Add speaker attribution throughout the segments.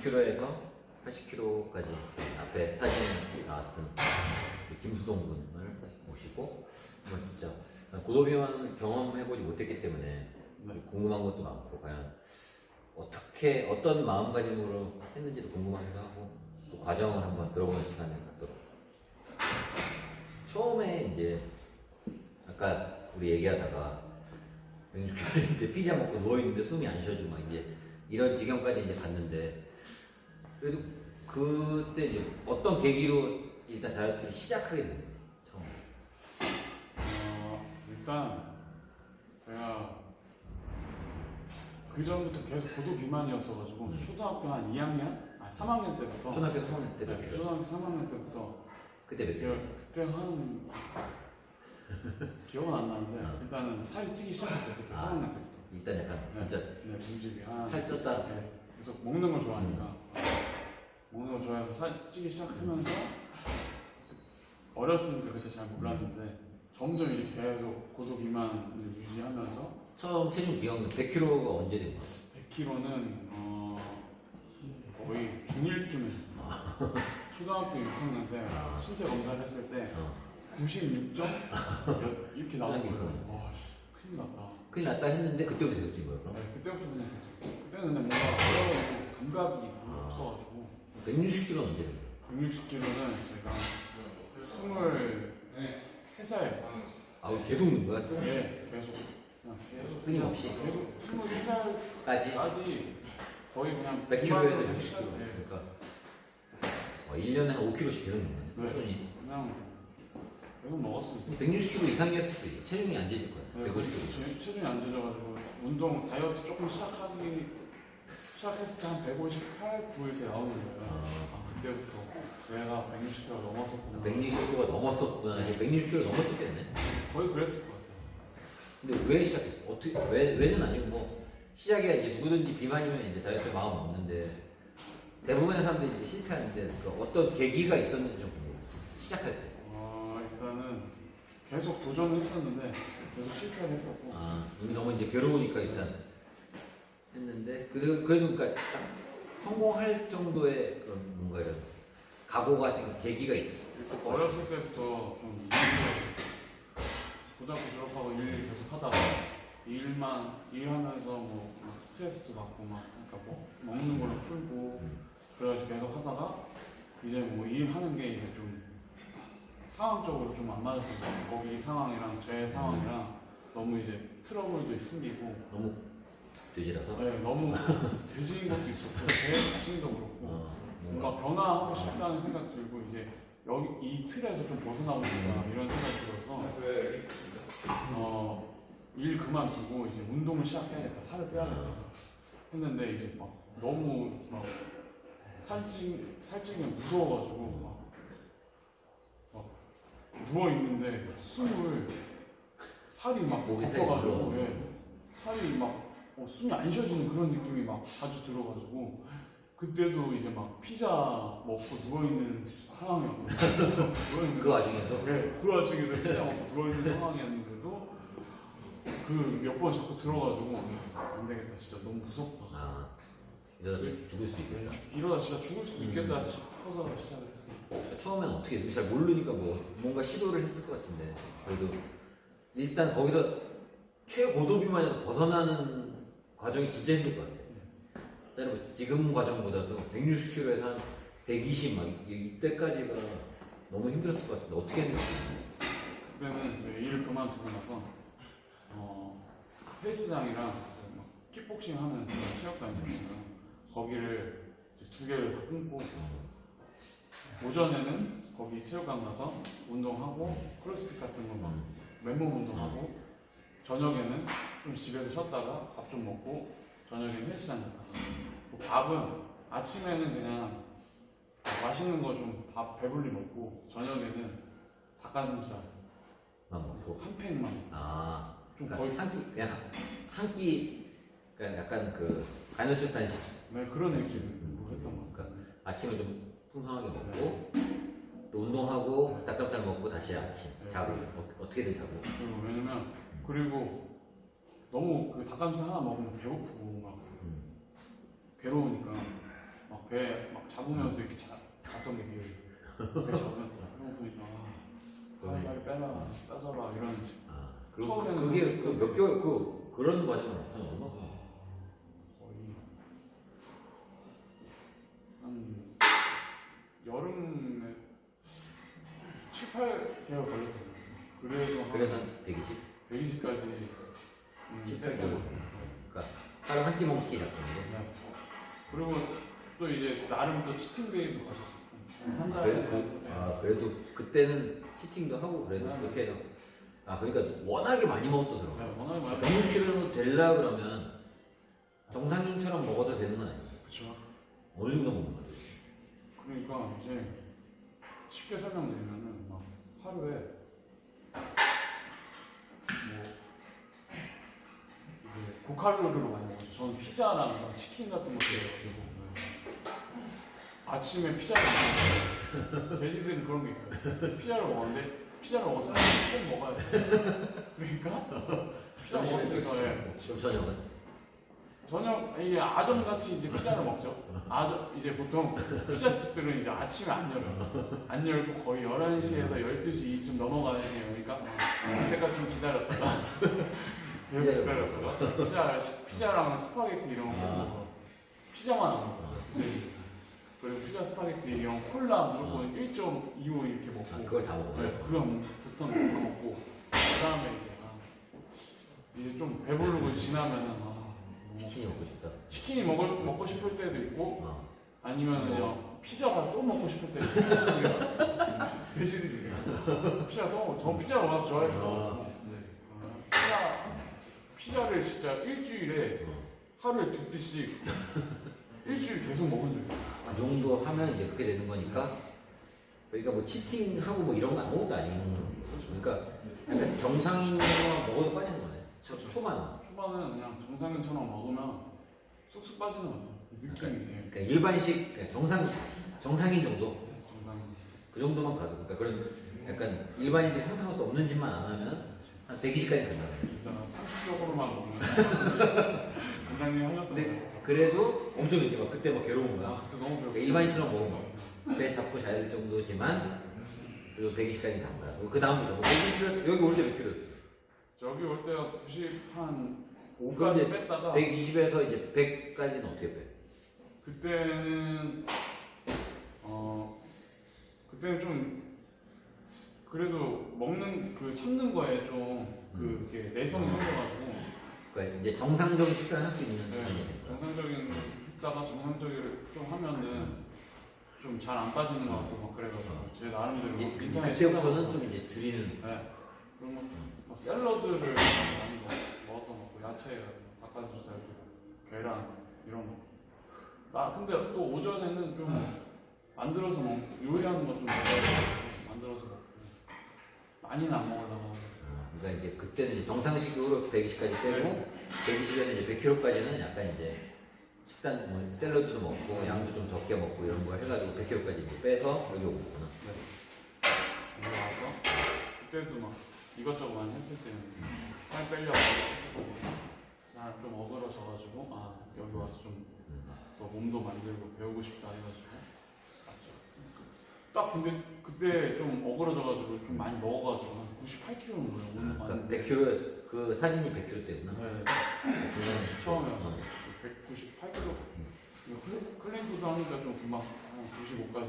Speaker 1: 60kg에서 80kg까지 앞에 사진에 나왔던 그 김수동 군을 모시고 한번 진짜 고도비만 경험해보지 못했기 때문에 좀 궁금한 것도 많고 과연 어떻게 어떤 마음가짐으로 했는지도 궁금하기도 하고 또 과정을 한번 들어보는 시간을 갖도록. 처음에 이제 아까 우리 얘기하다가 160kg인데 피자 먹고 누워있는데 숨이 안 쉬어지고 막 이제 이런 지경까지 이제 갔는데 그래도 그때 이제 어떤 계기로 일단 다이어트를 시작하게 된 거예요 처음
Speaker 2: 어, 일단 제가 그 전부터 계속 고도 비만이었어가지고 초등학교 한 2학년, 아 3학년 때부터
Speaker 1: 초등학교 3학년 때
Speaker 2: 네? 초등학교 3학년 때부터
Speaker 1: 그때 몇
Speaker 2: 제가? 그때 한 기억은 안 나는데
Speaker 1: 어.
Speaker 2: 일단은 살이 찌기 시작했어요 그때
Speaker 1: 아.
Speaker 2: 3학년 때부터.
Speaker 1: 일단 약간
Speaker 2: 네,
Speaker 1: 진짜
Speaker 2: 네, 움직이 한
Speaker 1: 살 쪘다
Speaker 2: 네, 계속 먹는 걸 좋아하니까 걸 좋아해서 살 찌기 시작하면서 어렸으니까 그때 잘 몰랐는데 점점 이렇게 계속 고도 비만을 유지하면서
Speaker 1: 처음 체중 기억은 100kg가 언제 된 거예요?
Speaker 2: 100kg는 어, 거의 중1쯤에 초등학교 6학년 때
Speaker 1: 아.
Speaker 2: 신체 검사를 했을 때
Speaker 1: 어.
Speaker 2: 96점 이렇게 나온
Speaker 1: 초등학교
Speaker 2: 거예요. 와, 씨, 큰일 났다.
Speaker 1: 큰일 났다 했는데 그때부터 찐 거예요 그럼?
Speaker 2: 네, 그때부터 그냥 그때는 뭔가 어려워서 감각이
Speaker 1: 아.
Speaker 2: 없어가지고
Speaker 1: 160kg는 언제 된 거예요?
Speaker 2: 160kg는 제가 23살
Speaker 1: 아 계속 넣은 거야 또?
Speaker 2: 에 계속 그냥 계속
Speaker 1: 끊임없이?
Speaker 2: 계속 23살까지
Speaker 1: 까지?
Speaker 2: 거의 그냥
Speaker 1: 100kg에서
Speaker 2: 비만으로
Speaker 1: 60kg
Speaker 2: 했어요. 네.
Speaker 1: 그러니까 어, 1년에 한 5kg씩 계속 먹는
Speaker 2: 네.
Speaker 1: 거예요 꾸준히
Speaker 2: 그냥 계속 먹었어요.
Speaker 1: 160kg 이상이었을 수 있어요 체중이 안 재질 거예요
Speaker 2: 네,
Speaker 1: 150kg
Speaker 2: 체- 체중이 안 되져가지고 운동 다이어트 조금 시작하기 시작했을 때 한 158, 9 이렇게 나오는 거예요.
Speaker 1: 아.
Speaker 2: 아, 그때부터 내가 160kg 넘었었구나.
Speaker 1: 160kg가 넘었었구나 이제 160kg 넘었었겠네
Speaker 2: 거의 그랬을 것 같아요.
Speaker 1: 근데 왜 시작했어? 어떻게 왜 왜는 아니고 뭐 시작이야 이제 누구든지 비만이면 이제 다이어트 마음 없는데 대부분의 사람들이 이제 실패하는데 그 어떤 계기가 있었는지 좀. 시작할 때.
Speaker 2: 어, 일단은 계속 도전했었는데 계속 실패를 했었고
Speaker 1: 아 이미 너무 이제 괴로우니까 일단 했는데 그래도 그래도 그러니까 딱 성공할 정도의 그런 뭔가 이런 각오가 생긴 계기가 있었어.
Speaker 2: 어렸을 때부터 좀 고등학교 졸업하고 일 계속 하다가 일만 일하면서 뭐막 스트레스도 받고 막 그러니까 뭐 먹는 걸로 풀고 그래가지고 계속 하다가 이제 뭐 일하는 게 이제 좀 상황적으로 좀 안 맞았던 것 같아요. 거기 상황이랑 제 상황이랑 너무 이제 트러블도 생기고
Speaker 1: 너무 되지라서.
Speaker 2: 네, 너무 돼지인 것도 있었고 제 자신도 그렇고.
Speaker 1: 어, 뭔가
Speaker 2: 변화하고 싶다는 생각 들고 이제 여기 이 틀에서 좀 벗어나고 싶다 이런 생각 들어서. 어, 일 그만두고 이제 운동을 시작해야겠다 살을 빼야겠다 했는데 이제 막 너무 막 살찌 살찌기 무서워가지고 막, 막 누워 있는데 숨을 살이 막 덮어가지고. 예, 살이 막 어, 숨이 안 쉬어지는 그런 느낌이 막 자주 들어가지고 그때도 이제 막 피자 먹고 누워있는 상황이었거든요. 누워있는
Speaker 1: 그 와중에도
Speaker 2: 네, 그 와중에도 피자 먹고 누워있는 상황이었는데도 그 몇 번 자꾸 들어가지고 안 되겠다 진짜 너무 무섭다.
Speaker 1: 아 이러다 죽을 수도 있겠다.
Speaker 2: 이러다 진짜 죽을 수도 있겠다 싶어서 시작을 했어요.
Speaker 1: 처음에는 어떻게 했지? 잘 모르니까 뭐 뭔가 시도를 했을 것 같은데 그래도 일단 거기서 최고도 비만에서 벗어나는 과정이 진짜 힘들 것 같아요. 뭐 지금 과정보다도 160kg에서 한 120, 막 이- 이때까지가 너무 힘들었을 것 같은데 어떻게 했는지.
Speaker 2: 그때는 이제 일 그만두고 나서 어, 헬스장이랑 막 킥복싱 하는 체육관이었어요. 거기를 두 개를 다 끊고 오전에는 거기 체육관 가서 운동하고 크로스핏 같은 거막 맨몸 운동하고 저녁에는 좀 집에서 쉬었다가 밥 좀 먹고 저녁에는 헬스장 갔다가 그 밥은 아침에는 그냥 맛있는 거 좀 밥 배불리 먹고 저녁에는 닭가슴살
Speaker 1: 만 먹고.
Speaker 2: 한 팩만
Speaker 1: 아,
Speaker 2: 좀
Speaker 1: 그러니까
Speaker 2: 거의
Speaker 1: 한 끼, 그냥 한 끼, 그러니까 약간 그 간헐적 단식.
Speaker 2: 네, 그런 느낌으로 했던 거
Speaker 1: 그러니까 아침을 좀 풍성하게 먹고 또 운동하고 닭가슴살 먹고 다시 아침
Speaker 2: 네.
Speaker 1: 자고 어, 어떻게든 자고.
Speaker 2: 그리고 왜냐면 그리고 너무 그 닭가슴살 하나 먹으면 배고프고 막
Speaker 1: 음.
Speaker 2: 괴로우니까 막 배 막 잡으면서 이렇게 자, 잡던 게 기억이 배 잡으면서 그러고 보니까 아, 빨리 빼라 빼서라 이런
Speaker 1: 아,
Speaker 2: 처음에는
Speaker 1: 그게 그 몇 개월 그 그런 과정은 한 얼마?
Speaker 2: 거의 한 여름에 7, 8개월 걸렸어요. 그래서 한
Speaker 1: 그래서 한 120?
Speaker 2: 120까지 음,
Speaker 1: 7,
Speaker 2: 뺐고
Speaker 1: 8개월. 그러니까 하루 한 끼 먹기.
Speaker 2: 네. 그리고 또 이제 나름 또 치팅 데이도 가셨어요. 한 달에
Speaker 1: 그래도 그, 아, 그래도 그때는 치팅도 하고 그래도
Speaker 2: 네.
Speaker 1: 그렇게 해서 아 그러니까 워낙에 많이 먹었어서 그런
Speaker 2: 네. 워낙에 많이
Speaker 1: 100kg 될라 그러면 정상인처럼 먹어도 되는 건 아니지.
Speaker 2: 그쵸.
Speaker 1: 어느 정도 먹는 거지.
Speaker 2: 그러니까 이제 쉽게 설명드리면은 막 하루에 뭐 이제 고칼로리로 많이 먹었죠. 저는 피자랑 막 치킨 같은 되고 아침에 피자를 먹었어요. 돼지들은 그런 게 있어요. 피자를 먹었는데 피자를 먹었으면 꼭 먹어야 돼. 그러니까 피자 먹었으니까 예.
Speaker 1: 지금 저녁은
Speaker 2: 저녁 이게 아점 같이 이제 피자를 먹죠. 아점 이제 보통 피자 집들은 이제 아침에 안 열어요. 안 열고 거의 11시에서 12시 좀 넘어가는 게 오니까 그때까지 좀 기다렸다가 계속 기다렸다가 피자 피자랑 스파게티 이런 거. 먹고 피자만 안 먹고 그리고 피자 스파게티 이런 콜라 무조건 1.25 이렇게 먹고.
Speaker 1: 아, 그걸 다 먹어요.
Speaker 2: 네, 그럼 보통 다 먹고. 그 다음에 이제 아, 이제 좀 배부르고 지나면은 아, 뭐
Speaker 1: 치킨이 먹고 싶다.
Speaker 2: 치킨이 먹을, 먹고 싶을 때도 있고
Speaker 1: 어.
Speaker 2: 아니면 그냥 피자가 또 먹고 싶을 때도 있고 돼지들이 피자 또 먹고 저 피자를 워낙 좋아했어 피자를 진짜 일주일에 하루에 두 끼씩 일주일 계속 먹은 적이 있어요.
Speaker 1: 그 정도 하면 이제 그렇게 되는 거니까. 그러니까 뭐 치팅하고 뭐 이런 거 아무것도 아닌 그러니까 약간 정상인으로 먹어도 빠지는 거네. 초, 초반.
Speaker 2: 초반은 그냥 정상인처럼 먹으면 쑥쑥 빠지는 것 같아요. 느낌이 예.
Speaker 1: 그러니까 일반식 그러니까 정상 정상인 정도.
Speaker 2: 정상인
Speaker 1: 그 정도만 가도. 그러니까 그런 약간 일반인들이 상상할 수 없는 짓만 안 하면 한 120까지 간다.
Speaker 2: 진짜 상식적으로만 먹는 원장님 하셨던
Speaker 1: 그래도 엄청 이제 막 그때 막 괴로운 거야.
Speaker 2: 아 그때 너무 배고
Speaker 1: 그러니까 일반인처럼 먹으면 배 잡고 자야 될 정도지만 그리고 120까지 간다. 그 다음부터 뭐 120을 여기 올 때 몇 킬로였어?
Speaker 2: 저기 올 때가 90한
Speaker 1: 그럼
Speaker 2: 5까지
Speaker 1: 이제
Speaker 2: 뺐다가
Speaker 1: 120에서 이제 100까지는 어떻게 빼?
Speaker 2: 그때는 어 그때는 좀 그래도 먹는 그 참는 거에 좀
Speaker 1: 음.
Speaker 2: 내성이 생겨가지고
Speaker 1: 그러니까 이제 정상적인 식사를 할 수 있는
Speaker 2: 네,
Speaker 1: 수준이.
Speaker 2: 정상적인 했다가 정상적인 좀 하면은 좀 잘 안 빠지는 것 같고 막 그래가지고 제 나름대로 막
Speaker 1: 그-
Speaker 2: 인터넷
Speaker 1: 그때부터는 좀 이제 줄이는
Speaker 2: 네. 그런 거, 뭐 샐러드를 많이 먹, 먹었던 것 같고, 야채, 닭가슴살, 계란, 이런 거. 나, 근데 또 오전에는 좀 만들어서 먹, 요리하는 거좀 만들어서 먹고. 많이는 안 먹으려고.
Speaker 1: 어, 그러니까 이제 그때는 이제 정상식으로 120까지 빼고
Speaker 2: 네.
Speaker 1: 120에는 이제 100kg까지는 약간 이제 식단 뭐 샐러드도 먹고 양도 좀 적게 먹고 이런 거 해가지고 100kg까지 이제 빼서 여기 오구나.
Speaker 2: 여기 와서, 그때도 막 이것저것 많이 했을 때는 살 빼려고 살좀 어그러져가지고, 아, 여기 와서 좀 더 몸도 만들고 배우고 싶다 해가지고. 딱 근데 그때 좀 어그러져가지고 좀 많이 먹어가지고 한 98kg는 거예요 오늘
Speaker 1: 그러니까
Speaker 2: 봤는데
Speaker 1: 100kg 그 사진이 100kg 때구나.
Speaker 2: 네, 처음에
Speaker 1: 어.
Speaker 2: 198kg clean food 하니까 좀 금방 한 95까지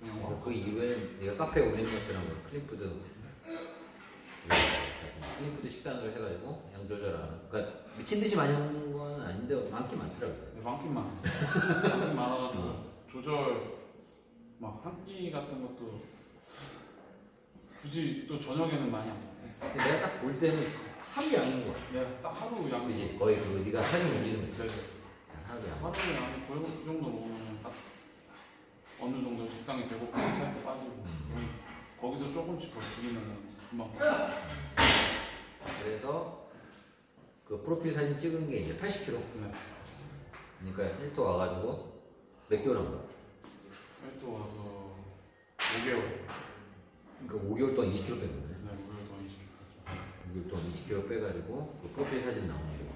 Speaker 2: 그냥
Speaker 1: 그래서
Speaker 2: 와서
Speaker 1: 그 이후에는 내가 카페에 올린 것처럼 그 clean food clean food 식단을 해가지고 양 조절하는 그러니까 미친 듯이 많이 먹는 건 아닌데 많긴 많더라고요.
Speaker 2: 네, 많긴 많아 많긴 많아가지고 조절 막 한 끼 같은 것도 굳이 또 저녁에는 많이 안 먹고
Speaker 1: 근데 내가 딱 볼 때는 하루 양인 거야.
Speaker 2: 내가 딱 하루 양이
Speaker 1: 그지? 거의 그 네가 사진 올리는 거
Speaker 2: 네,
Speaker 1: 있지? 하루 양.
Speaker 2: 하루에 한 거의 그 정도 먹으면 딱 어느 정도 적당히 배고프고 살도 빠지고 그럼 거기서 조금씩 더 줄이면 금방
Speaker 1: 그래서 그 프로필 사진 찍은 게 이제 80kg.
Speaker 2: 네.
Speaker 1: 그러니까 헬토 와가지고 몇 개월 한 거야?
Speaker 2: 헬스 와서 5개월
Speaker 1: 그러니까 5개월 동안 20kg 뺀 거네.
Speaker 2: 네 5개월 더 20kg
Speaker 1: 6개월 동안 20kg 빼가지고 그 프로필 사진 나오는 거.